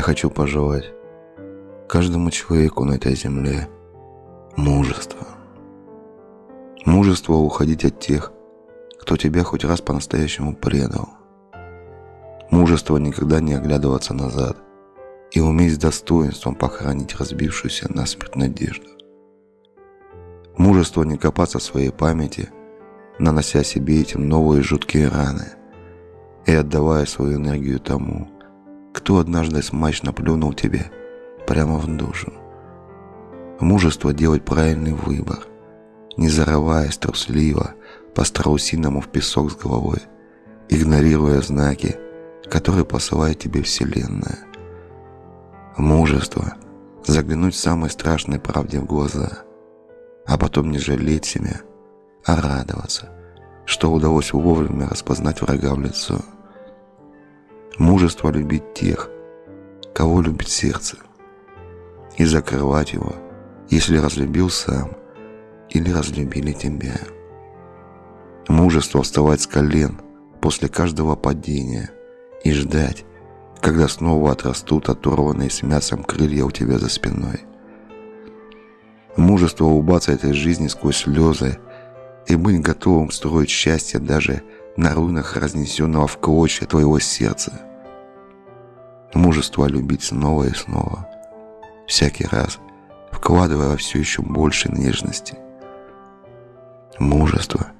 Я хочу пожелать каждому человеку на этой земле мужество. Мужество уходить от тех, кто тебя хоть раз по-настоящему предал. Мужество никогда не оглядываться назад и уметь с достоинством похоронить разбившуюся насмерть надежду. Мужество не копаться в своей памяти, нанося себе этим новые жуткие раны и отдавая свою энергию тому, кто однажды смачно плюнул тебе прямо в душу. Мужество делать правильный выбор, не зарываясь трусливо по страусиному в песок с головой, игнорируя знаки, которые посылает тебе Вселенная. Мужество – заглянуть самой страшной правде в глаза, а потом не жалеть себя, а радоваться, что удалось вовремя распознать врага в лицо – мужество любить тех, кого любит сердце, и закрывать его, если разлюбил сам или разлюбили тебя. Мужество вставать с колен после каждого падения и ждать, когда снова отрастут оторванные с мясом крылья у тебя за спиной. Мужество улыбаться этой жизни сквозь слезы и быть готовым строить счастье даже на руинах разнесенного в клочья твоего сердца мужество любить снова и снова, всякий раз вкладывая все еще больше нежности. Мужество –